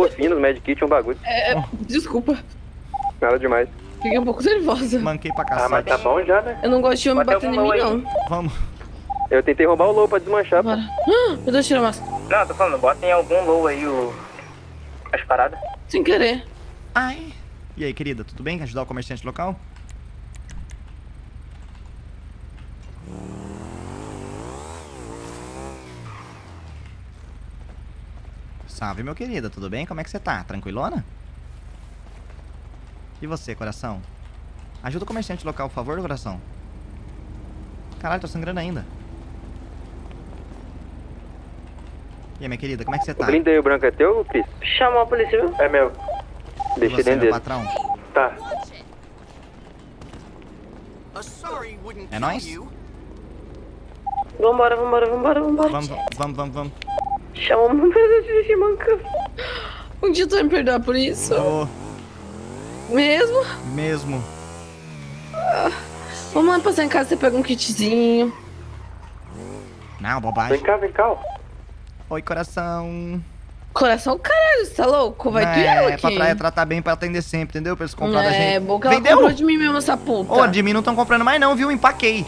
Porcinos, Medkit, um bagulho. É, é, desculpa. Nada demais. Fiquei um pouco nervosa. Manquei pra Ah, mas tá bom já, né? Eu não gosto de homem batendo em mim, aí. não. Vamos. Eu tentei roubar o low pra desmanchar, pô. Bora. Ah, meu Deus, tira a máscara. Não, tô falando, bota em algum low aí o... as paradas. Sem querer. Ai. E aí, querida, tudo bem? Quer ajudar o comerciante local? Salve, meu querido, tudo bem? Como é que você tá? Tranquilona? E você, coração? Ajuda o comerciante local, por favor, coração. Caralho, tô sangrando ainda. E aí, minha querida, como é que você O tá? blindei o branco é teu, Cris? Chamou a polícia, viu? É meu. E Deixei você, dentro patrão? Tá. É nóis? Vambora, vambora, vambora, vambora. Vamos, vamos, vamos, vamos. Chama uma de mancando. Um dia tu vai me perdoar por isso? Ô, Mesmo? mesmo. Vamos lá passar em casa, você pega um kitzinho. Não, Vem bobagem. cá, vem cá. Oi, coração. Coração, caralho, você tá louco? Vai tu e é, aqui. pra tra- tratar bem pra atender sempre, entendeu? Pra eles comprar da É, gente. boca ela Vendeu? comprou de mim mesmo essa puta. Ô, de mim não estão comprando mais não, viu? Empaquei.